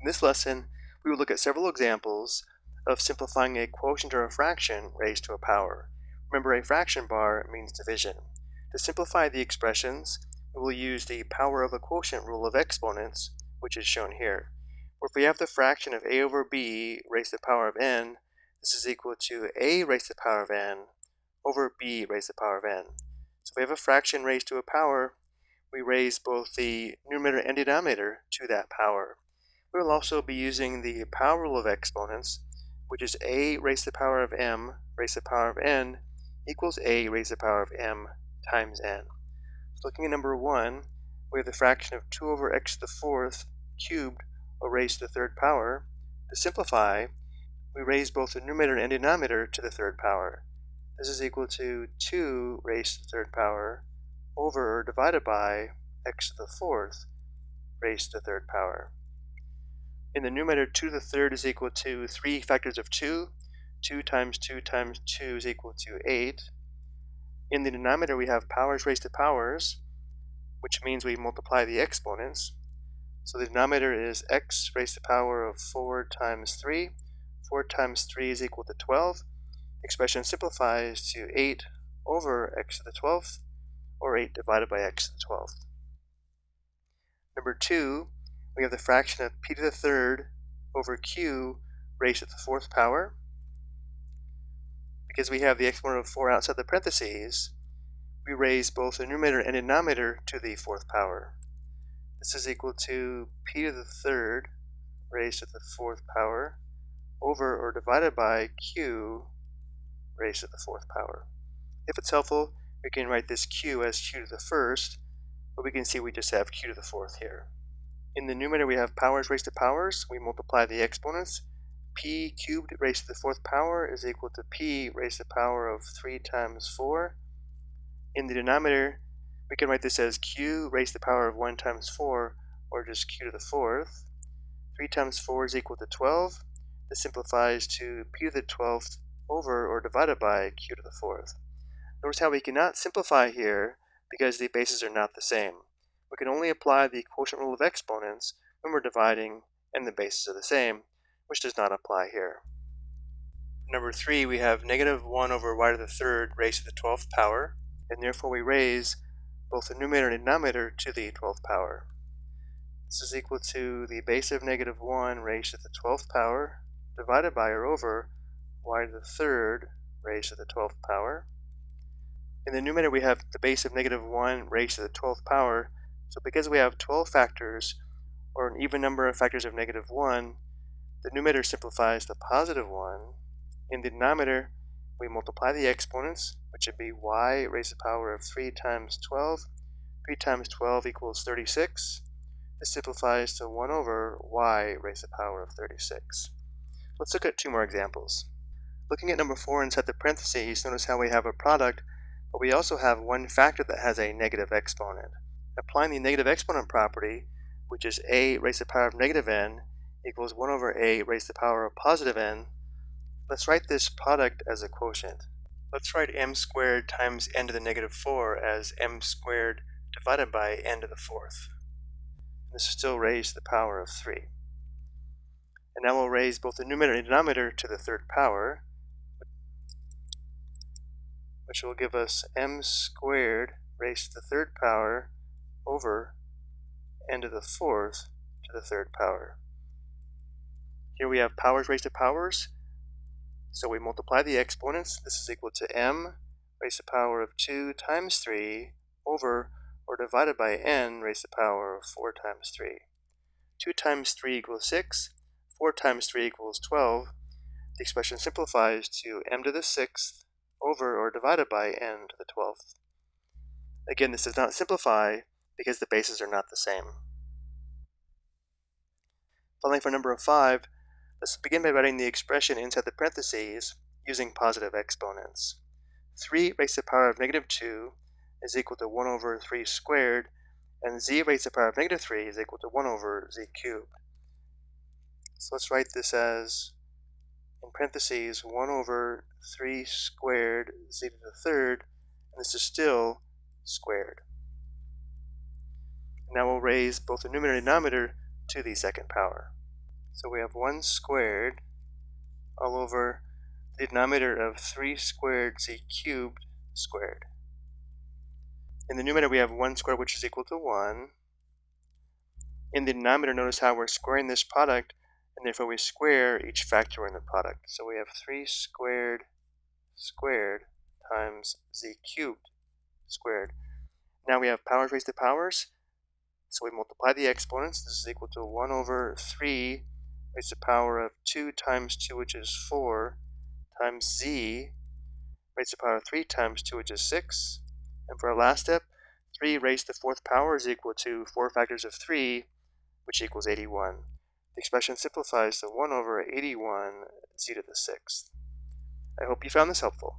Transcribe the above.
In this lesson, we will look at several examples of simplifying a quotient or a fraction raised to a power. Remember, a fraction bar means division. To simplify the expressions, we will use the power of a quotient rule of exponents, which is shown here. Where if we have the fraction of a over b raised to the power of n, this is equal to a raised to the power of n over b raised to the power of n. So if we have a fraction raised to a power, we raise both the numerator and denominator to that power. We will also be using the power rule of exponents, which is a raised to the power of m raised to the power of n equals a raised to the power of m times n. So looking at number 1, we have the fraction of 2 over x to the fourth cubed or raised to the third power. To simplify, we raise both the numerator and denominator to the third power. This is equal to 2 raised to the third power over divided by x to the fourth raised to the third power. In the numerator, 2 to the third is equal to 3 factors of 2. 2 times 2 times 2 is equal to 8. In the denominator, we have powers raised to powers, which means we multiply the exponents. So the denominator is x raised to the power of 4 times 3. 4 times 3 is equal to 12. The expression simplifies to 8 over x to the 12th, or 8 divided by x to the 12th. Number 2, we have the fraction of p to the third over q raised to the fourth power. Because we have the exponent of 4 outside the parentheses, we raise both the numerator and denominator to the fourth power. This is equal to p to the third raised to the fourth power over or divided by q raised to the fourth power. If it's helpful, we can write this q as q to the first, but we can see we just have q to the fourth here. In the numerator, we have powers raised to powers. We multiply the exponents. p cubed raised to the fourth power is equal to p raised to the power of 3 times 4. In the denominator, we can write this as q raised to the power of 1 times 4, or just q to the fourth. 3 times 4 is equal to 12. This simplifies to p to the 12th over or divided by q to the fourth. Notice how we cannot simplify here because the bases are not the same we can only apply the quotient rule of exponents when we're dividing and the bases are the same, which does not apply here. Number 3, we have negative 1 over y to the third raised to the 12th power, and therefore we raise both the numerator and denominator to the 12th power. This is equal to the base of negative 1 raised to the 12th power divided by or over y to the third raised to the 12th power. In the numerator we have the base of negative 1 raised to the 12th power so because we have 12 factors, or an even number of factors of negative 1, the numerator simplifies to positive 1. In the denominator, we multiply the exponents, which would be y raised to the power of 3 times 12. 3 times 12 equals 36. This simplifies to 1 over y raised to the power of 36. Let's look at two more examples. Looking at number 4 inside the parentheses, notice how we have a product, but we also have one factor that has a negative exponent applying the negative exponent property, which is a raised to the power of negative n equals 1 over a raised to the power of positive n, let's write this product as a quotient. Let's write m squared times n to the negative 4 as m squared divided by n to the fourth. This is still raised to the power of 3. And now we'll raise both the numerator and denominator to the third power, which will give us m squared raised to the third power over n to the fourth to the third power. Here we have powers raised to powers, so we multiply the exponents. This is equal to m raised to the power of 2 times 3 over or divided by n raised to the power of 4 times 3. 2 times 3 equals 6, 4 times 3 equals 12. The expression simplifies to m to the 6th over or divided by n to the 12th. Again, this does not simplify, because the bases are not the same. Finally, for number 5, let's begin by writing the expression inside the parentheses using positive exponents. 3 raised to the power of negative 2 is equal to 1 over 3 squared, and z raised to the power of negative 3 is equal to 1 over z cubed. So let's write this as, in parentheses, 1 over 3 squared z to the third, and this is still squared. Now we'll raise both the numerator and denominator to the second power. So we have 1 squared all over the denominator of 3 squared z cubed squared. In the numerator we have 1 squared which is equal to 1. In the denominator notice how we're squaring this product and therefore we square each factor in the product. So we have 3 squared squared times z cubed squared. Now we have powers raised to powers. So we multiply the exponents. This is equal to 1 over 3 raised to the power of 2 times 2, which is 4, times z raised to the power of 3 times 2, which is 6. And for our last step, 3 raised to the fourth power is equal to 4 factors of 3, which equals 81. The expression simplifies to 1 over 81 z to the sixth. I hope you found this helpful.